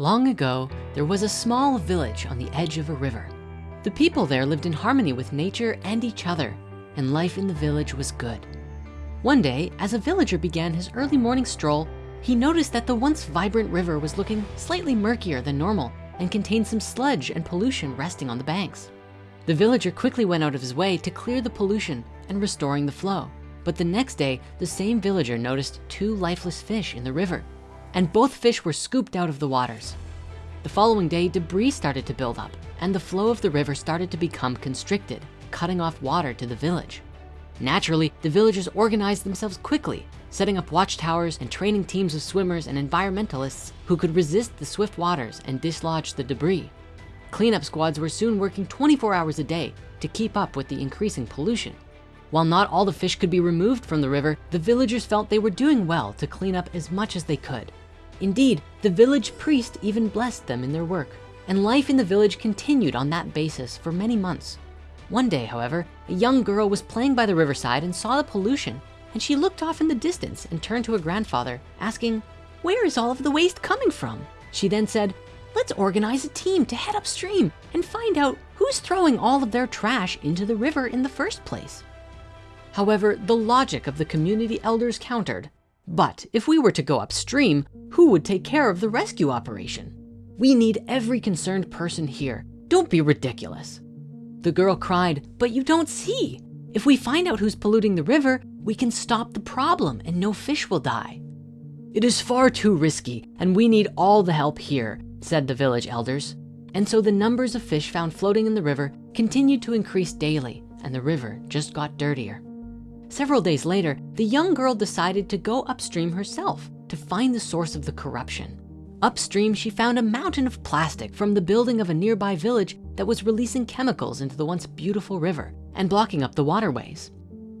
Long ago, there was a small village on the edge of a river. The people there lived in harmony with nature and each other, and life in the village was good. One day, as a villager began his early morning stroll, he noticed that the once vibrant river was looking slightly murkier than normal and contained some sludge and pollution resting on the banks. The villager quickly went out of his way to clear the pollution and restoring the flow. But the next day, the same villager noticed two lifeless fish in the river and both fish were scooped out of the waters. The following day, debris started to build up and the flow of the river started to become constricted, cutting off water to the village. Naturally, the villagers organized themselves quickly, setting up watchtowers and training teams of swimmers and environmentalists who could resist the swift waters and dislodge the debris. Cleanup squads were soon working 24 hours a day to keep up with the increasing pollution. While not all the fish could be removed from the river, the villagers felt they were doing well to clean up as much as they could. Indeed, the village priest even blessed them in their work, and life in the village continued on that basis for many months. One day, however, a young girl was playing by the riverside and saw the pollution, and she looked off in the distance and turned to her grandfather, asking, where is all of the waste coming from? She then said, let's organize a team to head upstream and find out who's throwing all of their trash into the river in the first place. However, the logic of the community elders countered, but if we were to go upstream, who would take care of the rescue operation? We need every concerned person here. Don't be ridiculous. The girl cried, but you don't see. If we find out who's polluting the river, we can stop the problem and no fish will die. It is far too risky and we need all the help here, said the village elders. And so the numbers of fish found floating in the river continued to increase daily and the river just got dirtier. Several days later, the young girl decided to go upstream herself to find the source of the corruption. Upstream, she found a mountain of plastic from the building of a nearby village that was releasing chemicals into the once beautiful river and blocking up the waterways.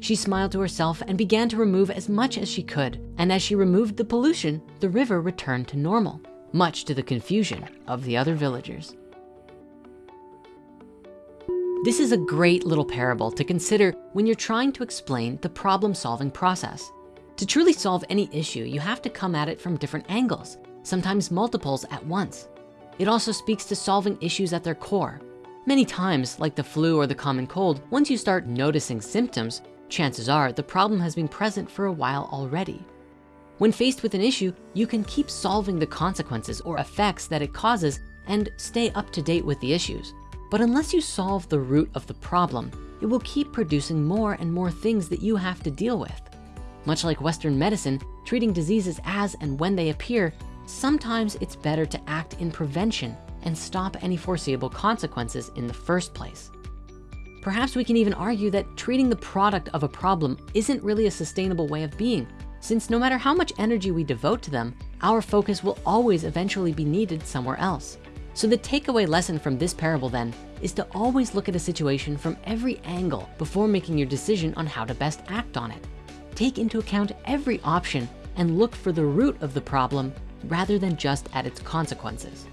She smiled to herself and began to remove as much as she could. And as she removed the pollution, the river returned to normal, much to the confusion of the other villagers. This is a great little parable to consider when you're trying to explain the problem solving process. To truly solve any issue, you have to come at it from different angles, sometimes multiples at once. It also speaks to solving issues at their core. Many times, like the flu or the common cold, once you start noticing symptoms, chances are the problem has been present for a while already. When faced with an issue, you can keep solving the consequences or effects that it causes and stay up to date with the issues. But unless you solve the root of the problem, it will keep producing more and more things that you have to deal with. Much like Western medicine, treating diseases as and when they appear, sometimes it's better to act in prevention and stop any foreseeable consequences in the first place. Perhaps we can even argue that treating the product of a problem isn't really a sustainable way of being, since no matter how much energy we devote to them, our focus will always eventually be needed somewhere else. So the takeaway lesson from this parable then is to always look at a situation from every angle before making your decision on how to best act on it. Take into account every option and look for the root of the problem rather than just at its consequences.